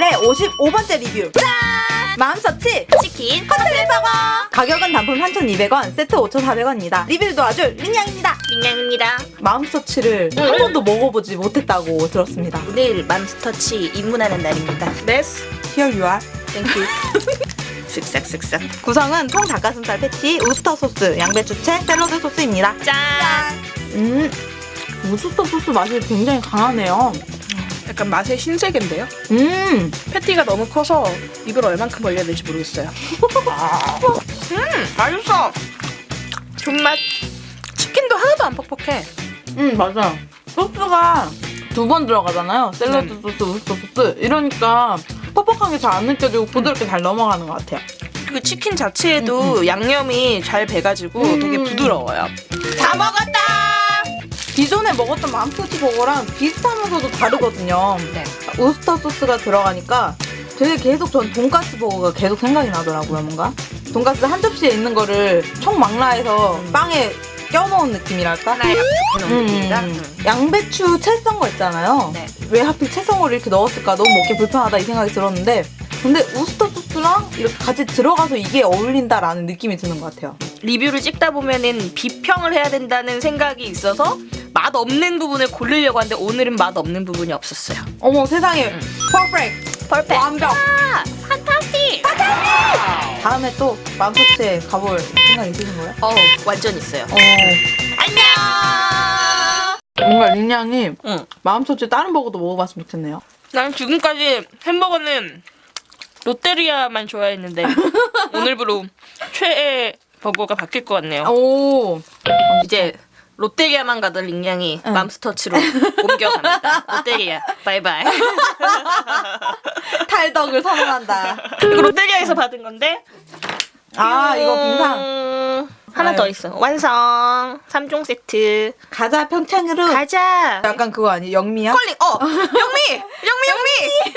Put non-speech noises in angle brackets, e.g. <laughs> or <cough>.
55번째 리뷰. 짠! 마음서치. 치킨. 커튼 버거 가격은 단품 3,200원 세트 5,400원입니다. 리뷰를 도와줄 링양입니다. 민양입니다. 맘스터치를 한 번도 먹어보지 못했다고 들었습니다. 오늘 맘스터치 입문하는 날입니다. Let's Here you are. Thank you. 쓱싹쓱싹. <laughs> 구성은 통 닭가슴살 패티, 우스터 소스, 양배추채, 샐러드 소스입니다. 짠. 음 우스터 소스 맛이 굉장히 강하네요 약간 맛의 신세계인데요. 음 패티가 너무 커서 입을 얼만큼 벌려야 될지 모르겠어요. <laughs> 음, 맛있어. 존맛. 치킨도 하나도 안 퍽퍽해. 음 맞아요 소스가 두 번 들어가잖아요 샐러드 음. 소스, 우스터 소스 이러니까 퍽퍽한 게 잘 안 느껴지고 부드럽게 잘 넘어가는 것 같아요 그 치킨 자체에도 양념이 잘 배가지고 음. 되게 부드러워요. 다 먹었다. 먹었던 맘스터치 버거랑 비슷하면서도 다르거든요 네. 우스터 소스가 들어가니까 되게 계속 전 돈가스 버거가 계속 생각이 나더라고요 뭔가 돈가스 한 접시에 있는 거를 총망라해서 빵에 껴놓은 느낌이랄까? 하나에 이렇게 놓은 음, 느낌이다. 음. 양배추 채 썬 거 있잖아요. 네. 왜 하필 채썬 거를 이렇게 넣었을까? 너무 먹기 불편하다 이 생각이 들었는데 근데 우스터 소스랑 이렇게 같이 들어가서 이게 어울린다라는 느낌이 드는 것 같아요. 리뷰를 찍다 보면은 비평을 해야 된다는 생각이 있어서 맛 없는 부분을 고르려고 하는데 오늘은 맛 없는 부분이 없었어요. 어머 세상에 퍼펙트 퍼펙트. 완벽. 판타스틱. 다음에 또 맘스터치에 가볼 생각 있으신 거예요? 어, 완전 있어요. 어 안녕. 뭔가 린양이 응. 마음스터치 다른 버거도 먹어봤으면 좋겠네요. 난 지금까지 햄버거는 롯데리아만 좋아했는데 <laughs> 오늘부로 최애 버거가 바뀔 것 같네요. 오 이제 롯데리아만 가던 링양이 응. 맘스터치로 옮겨갑니다. <laughs> 롯데리아 바이바이. <laughs> 탈덕을 선언한다. 이거 롯데리아에서 받은 건데. 아 이거 빙상 음, 하나 아유. 더 있어. 완성. 3종 세트. 가자 평창으로 가자. 약간 그거 아니 영미야? 컬링. 어. 영미. 영미 영미.